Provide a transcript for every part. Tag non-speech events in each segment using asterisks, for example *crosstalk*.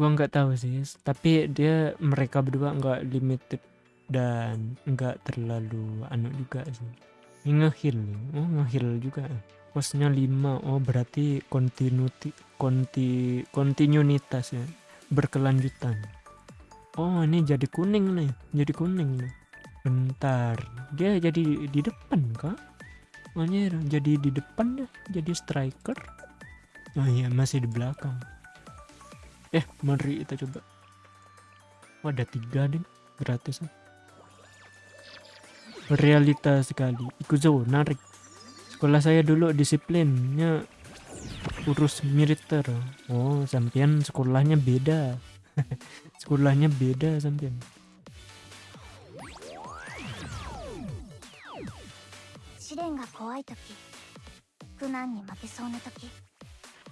gua nggak tahu sih tapi dia mereka berdua nggak limited dan nggak terlalu anu juga sih. Ngehil oh ngehil juga. Posnya 5 oh berarti continuity konti kontinuitas ya berkelanjutan. Oh ini jadi kuning nih jadi kuning nih. Bentar dia jadi di depan kak Anjir, jadi di depan deh jadi striker? Oh iya masih di belakang eh mari kita coba. Oh, ada tiga deh gratis realita sekali. Ikuzo narik sekolah saya dulu disiplinnya urus militer. Oh sampean sekolahnya beda. *laughs* Sekolahnya beda sampean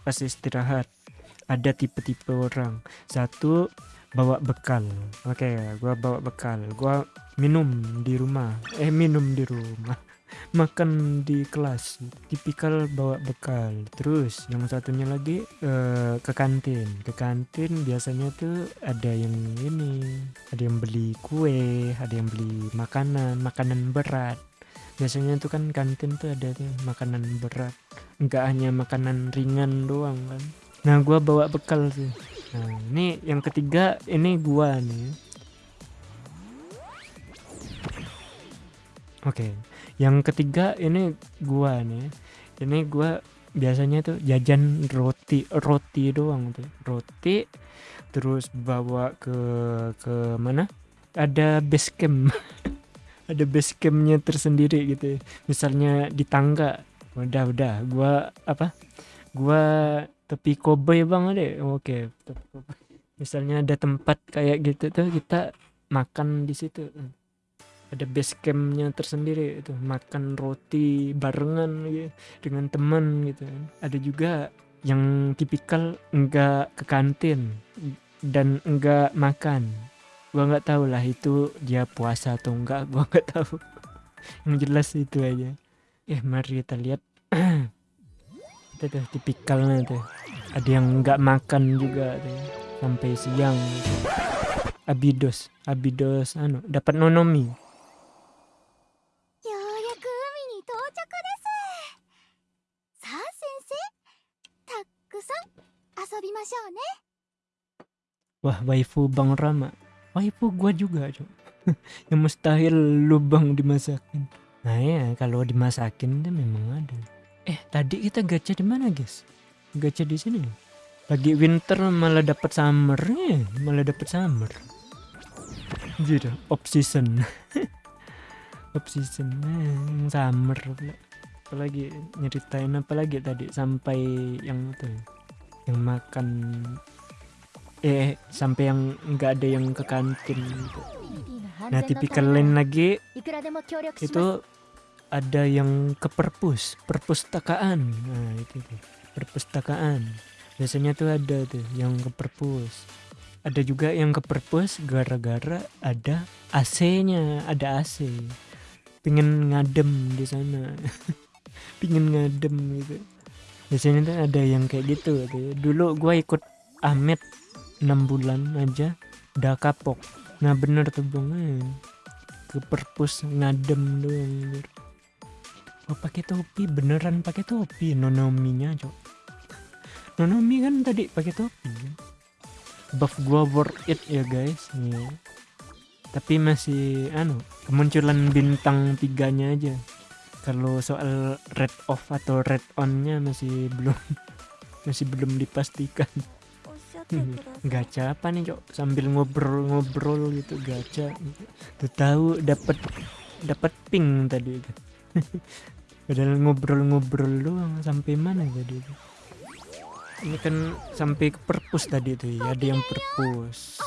pas istirahat ada tipe-tipe orang. Satu bawa bekal. Oke okay, gua bawa bekal. Gua minum di rumah. Eh minum di rumah. *laughs* Makan di kelas. Tipikal bawa bekal. Terus yang satunya lagi uh, ke kantin. Ke kantin biasanya tuh ada yang ini. Ada yang beli kue ada yang beli makanan makanan berat. Biasanya tuh kan kantin tuh ada tuh makanan berat. Enggak hanya makanan ringan doang kan nah gua bawa bekal sih Nah, ini yang ketiga ini gua nih. Oke. Okay. Yang ketiga ini gua nih. Ini gua biasanya tuh jajan roti roti doang tuh. Roti terus bawa ke ke mana? Ada base camp. *laughs* ada base campnya tersendiri gitu. Misalnya di tangga. Udah udah gua apa? Gua tepi kobe bang deh oke. Misalnya ada tempat kayak gitu tuh kita makan di situ. Ada base campnya tersendiri itu makan roti barengan gitu, dengan teman gitu. Ada juga yang tipikal enggak ke kantin dan enggak makan. Gua nggak tahu lah itu dia puasa atau enggak gua nggak tahu. *laughs* Yang jelas itu aja. Eh mari kita lihat *clears throat* itu tuh tipikalnya tuh ada yang nggak makan juga tuh sampai siang abidos abidos anu dapat nonomi Wah, waifu Bang Rama. Waifu gua juga, Cok. *laughs* yang mustahil lubang dimasakin. Nah ya, kalau dimasakin itu memang ada. Eh, tadi kita gacha di mana, guys? Gacha di sini. Lagi winter malah dapat summer ya, malah dapat summer. Jadi off season. *laughs* off season eh, summer pula. Apalagi nyeritain apa lagi tadi sampai yang itu yang makan eh sampai yang nggak ada yang ke kantin gitu. Nah tipikal lain lagi itu ada yang ke perpus perpustakaan. Nah itu tuh perpustakaan. Biasanya tuh ada tuh yang ke perpus ada juga yang ke perpus gara-gara ada AC-nya ada AC pingin ngadem di sana. *laughs* Pingin ngadem gitu. Biasanya tuh ada yang kayak gitu tuh. Dulu gue ikut Ahmed 6 bulan aja udah kapok. Nah bener tuh bang ke perpus ngadem doang oh pakai topi beneran pakai topi. Nonominya cok. Nonomi kan tadi pakai topi. Buff gua worth it ya guys. Nih. Tapi masih anu kemunculan bintang tiganya aja. Kalau soal red off atau red onnya masih *laughs* belum masih belum dipastikan. Gacha apa nih cok? Sambil ngobrol-ngobrol gitu gacha. Tuh tahu dapat dapat ping tadi *laughs* padahal ngobrol-ngobrol doang sampai mana tadi itu? Ini kan sampai ke perpus tadi tuh ya ada yang perpus.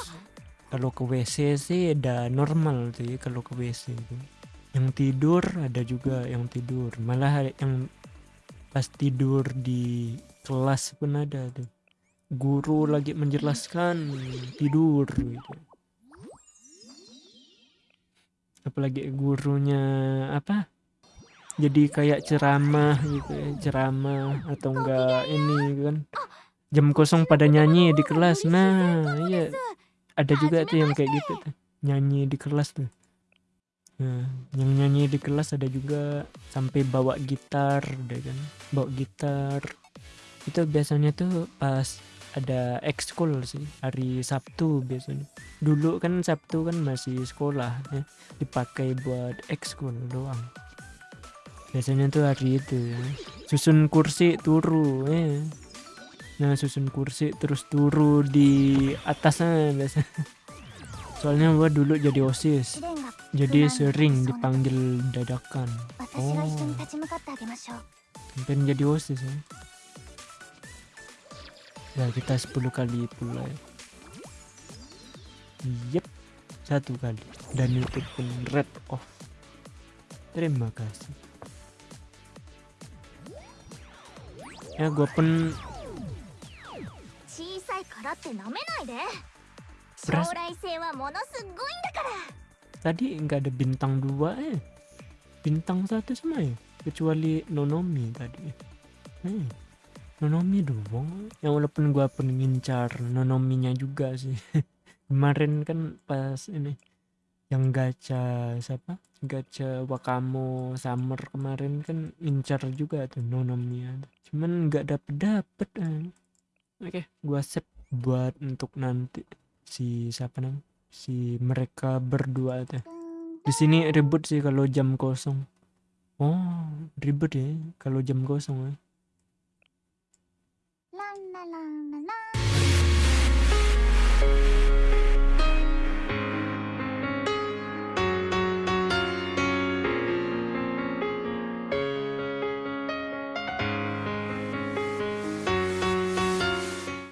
Kalau ke WC sih ada normal tuh ya kalau ke WC itu. Yang tidur ada juga yang tidur. Malah yang pas tidur di kelas pun ada tuh. Guru lagi menjelaskan tidur gitu. Apalagi gurunya apa jadi kayak ceramah gitu ya ceramah atau enggak ini kan. Jam kosong pada nyanyi di kelas. Nah iya. Ada juga tuh yang kayak gitu tuh. Nyanyi di kelas tuh. Nah yang nyanyi di kelas ada juga. Sampai bawa gitar deh kan. Bawa gitar. Itu biasanya tuh pas ada ekskul sih. Hari Sabtu biasanya. Dulu kan Sabtu kan masih sekolah ya. Dipakai buat ekskul doang biasanya tuh hari itu ya. Susun kursi turu ya. Nah susun kursi terus turu di atasnya biasa. Soalnya gua dulu jadi osis. Jadi sering dipanggil dadakan. Oh. Pengen jadi osis ya. Ya kita 10 kali pula ya. Yep. Satu kali. Dan itu pun red off. Terima kasih ya gua pun 小さいからって舐めないで Beras- 将来性はものすごいんだから tadi nggak ada bintang dua ya bintang satu semua ya kecuali Nonomi tadi eh, Nonomi doang yang walaupun gua pun ngincar Nonominya juga sih *laughs* kemarin kan pas ini yang gacha siapa? Gacha Wakamo Summer kemarin kan ngincar juga tuh Nonomi cuman nggak dapet dapet eh. oke gua save buat untuk nanti si siapa namanya? Si mereka berdua tuh. Di sini ribut sih kalau jam kosong. Oh ribet ya kalau jam kosong ya